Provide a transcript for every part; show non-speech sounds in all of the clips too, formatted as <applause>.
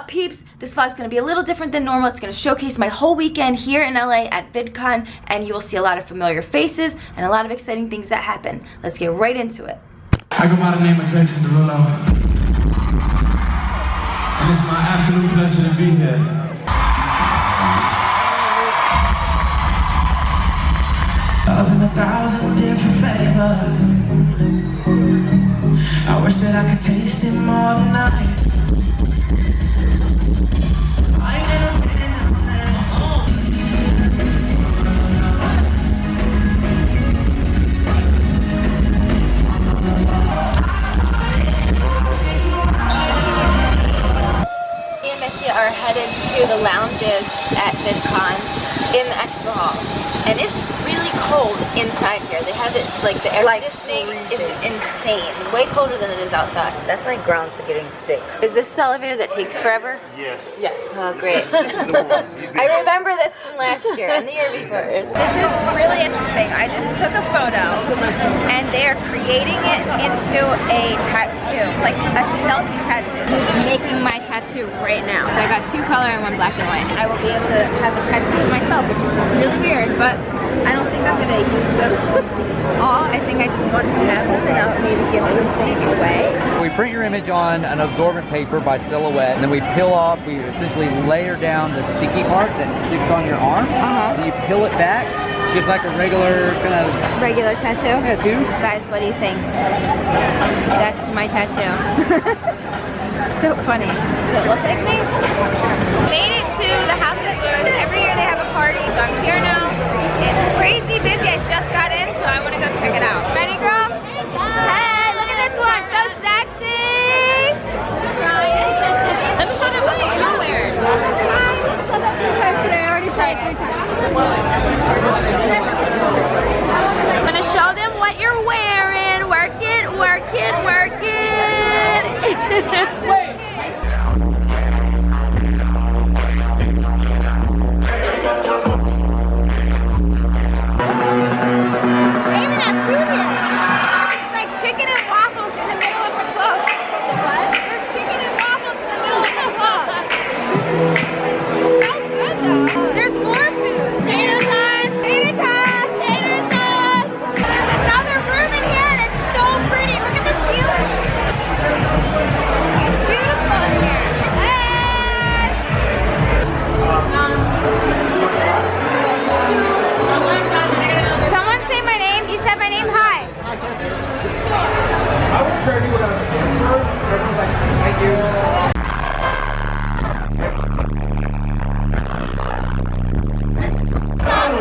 up peeps? This vlog's gonna be a little different than normal. It's gonna showcase my whole weekend here in LA at VidCon and you will see a lot of familiar faces and a lot of exciting things that happen. Let's get right into it. I go by the name of Jason Derulo. And it's my absolute pleasure to be here. Cold inside here. They have it, like the air Like conditioning is insane. Way colder than it is outside. That's like grounds to getting sick. Is this the elevator that takes forever? Yes. Yes. Oh, great. <laughs> I remember this from last year and the year before. <laughs> This is really interesting. I just took a photo and they are creating it into a tattoo. It's like a selfie tattoo. It's making my tattoo right now. So I got two color and one black and white. I will be able to have a tattoo myself, which is really weird, but I don't think I'm gonna use them <laughs> all. I think I just want to have them and I'll maybe give something away. We print your image on an absorbent paper by Silhouette, and then we peel off, we essentially layer down the sticky part that sticks on your arm. Uh-huh. And you peel it back, it's just like a regular kind of Regular tattoo. tattoo. Guys, what do you think? That's my tattoo. <laughs> so funny. Does it look like me? Made it to the House of Blues. Every year they have a party, so I'm here now. It's crazy busy. I just got in, so I want to go check it out. Ready, girl? Hey, look at this one. So sexy. Let me show them what you're wearing. I already said three I'm gonna show them what you're wearing. Work it, work it, work it. They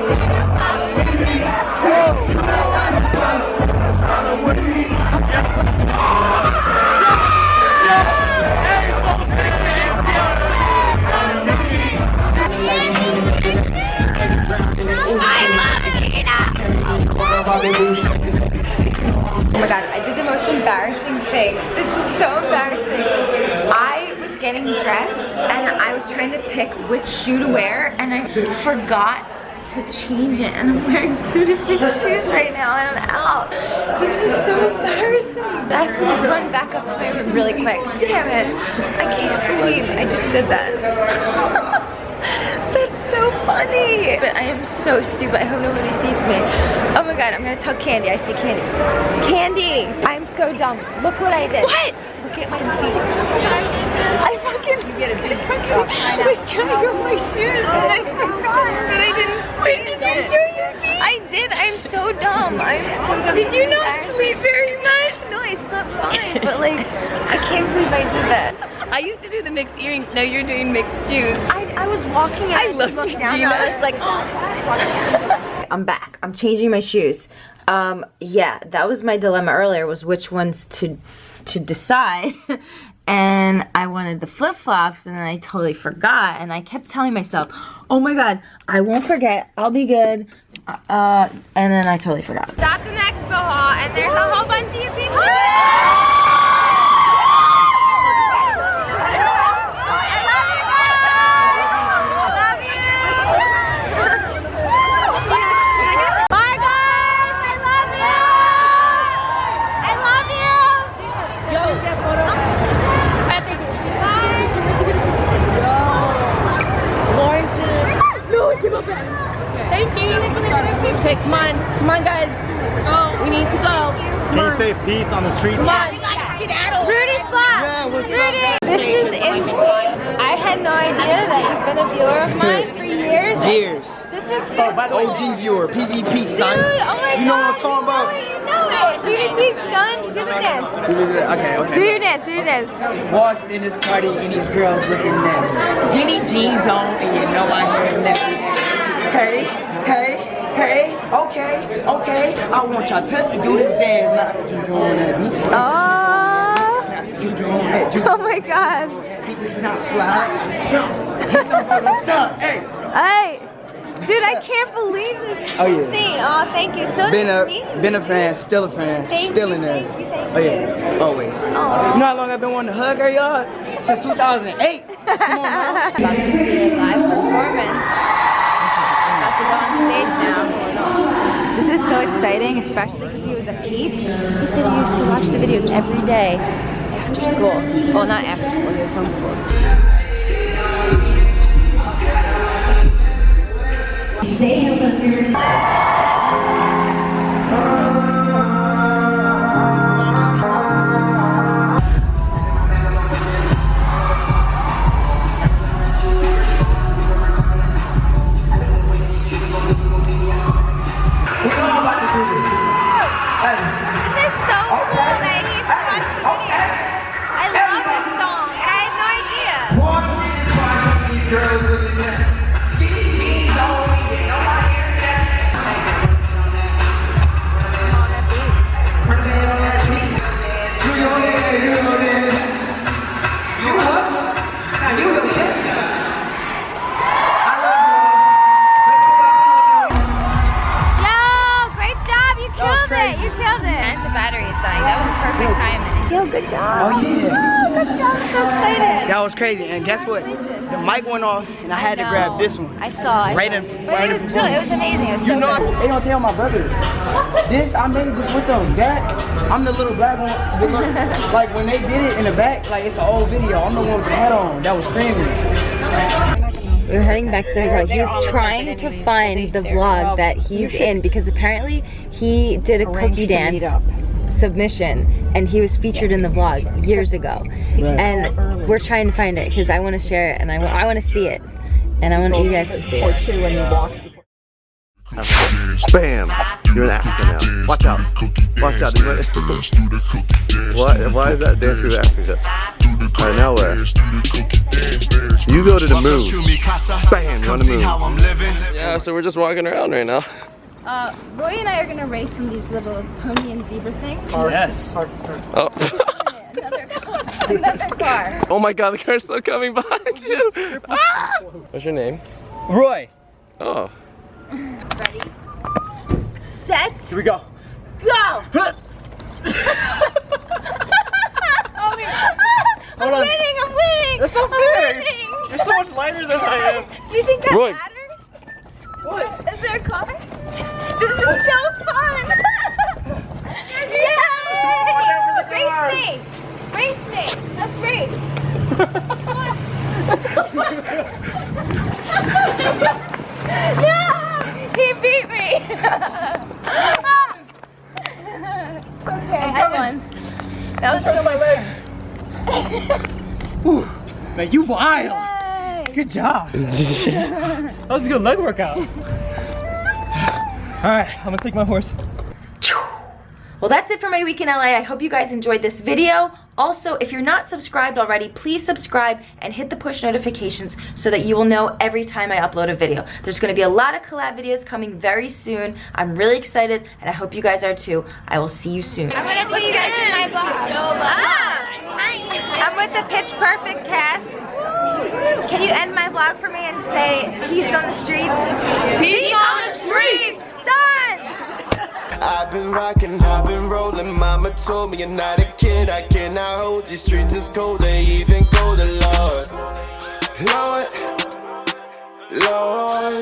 Oh my god, I did the most embarrassing thing. This is so embarrassing. I was getting dressed and I was trying to pick which shoe to wear and I forgot to change it and I'm wearing two different <laughs> shoes right now and I'm out. This is so embarrassing. I have to run back up to my room really quick. Damn it. I can't believe I just did that. <laughs> That's so funny. But I am so stupid. I hope nobody sees me. Oh my god, I'm gonna tell Candy. I see Candy. Candy! I'm so dumb. Look what I did. What? Look at my feet. I fucking you get a big I was trying to go my shoes and I oh forgot I did. I'm so dumb. I'm so dumb. Did you not sleep very much? No, I slept fine. But like, I can't believe I did that. I used to do the mixed earrings. Now you're doing mixed shoes. I, I was walking and I, I just love looked you, down Gina. I was like, oh. I'm back. I'm changing my shoes. Um, yeah, that was my dilemma earlier was which ones to to decide. <laughs> and I wanted the flip-flops and then I totally forgot and I kept telling myself, oh my god, I won't forget, I'll be good. Uh, and then I totally forgot. Stopped in the expo hall and there's a whole bunch of you people. Bye guys! I love you! I love you! Yo! Bye! Okay, come on, come on, guys. Go. We need to go. Can you say peace on the streets? Come on. Rudy's vlog. Yeah, what's up, Rudy. guys? This is insane. I had no idea that you've been a viewer of mine for years. <laughs> Years. This is so OG viewer, PvP son. Dude, oh my you know God, what I'm talking about? You know it. PvP son, do the dance. Okay, okay. Do okay. your dance, do your dance. Walked in this party and these girls looking at me. Skinny jeans on and you know I hear nothing. Hey, hey, hey, okay, okay. I want y'all to do this dance, not juju on that beat. Oh. Not juju on that juju Oh my god. not slide. Hit them brother, stop. Hey. Hey. Dude, I can't believe this. Oh, yeah. Insane. Oh, thank you. So Been nice a been a fan, still a fan, Thank still you, in there. thank you, thank Oh yeah, always. Aw. You know how long I've been wanting to hug her, y'all? Since 2008. <laughs> Come on. About to see a live performance. About to go on stage now. This is so exciting, especially because he was a peep. He said he used to watch the videos every day after school. Well, not after school, he was homeschooled. Yo, timing. Yo, good job. Oh yeah. Oh, good job. I'm so excited. That was crazy. And guess what? The mic went off and I had to grab this one. I saw. I Right saw. in- But right it in was still, it was amazing. It was You so know, good. they don't tell my brothers. This, I made this with them. That, I'm the little black one. the little- <laughs> like when they did it in the back, like it's an old video. I'm the one with the hat on that was screaming. We're heading back to the hotel. He's trying to find the vlog that he's in because apparently he did a cookie dance submission and he was featured in the vlog years ago. And we're trying to find it because I want to share it and I want I want to see it. And I want you guys to see it. Bam! You're an African now. Watch out. Watch out. <laughs> what? Why is that dance through Africa? Alright, now where? You go to the moon. Bam! You're on the moon. Yeah, so we're just walking around right now. Uh, Roy and I are gonna race in these little pony and zebra things. Yes. Oh. Another car. <laughs> Another car. oh my god, the car's still coming behind you. Ah! What's your name? Roy. Oh. Ready? Set. Here we go. Go! <laughs> oh my god. I'm Hold on. winning, I'm winning! That's not I'm fair. winning. You're so much lighter than I am. Do you think that Roy. matters? What? Is there a car? This is so fun! <laughs> Yay! Race me! Race me! Let's race! <laughs> no! He beat me! <laughs> okay, I won. That was so much fun. Man, you wild. Yay! Good job. That was a good leg workout. All right, I'm gonna take my horse. Well, that's it for my week in LA. I hope you guys enjoyed this video. Also, if you're not subscribed already, please subscribe and hit the push notifications so that you will know every time I upload a video. There's gonna be a lot of collab videos coming very soon. I'm really excited and I hope you guys are too. I will see you soon. I'm gonna put you guys in my vlog. Ah, I'm with the Pitch Perfect cast. Can you end my vlog for me and say peace on the streets? Peace on the streets, son! I've been rocking, I've been rolling. Mama told me you're not a kid. I cannot hold these streets is cold. They even colder, Lord. Lord, Lord.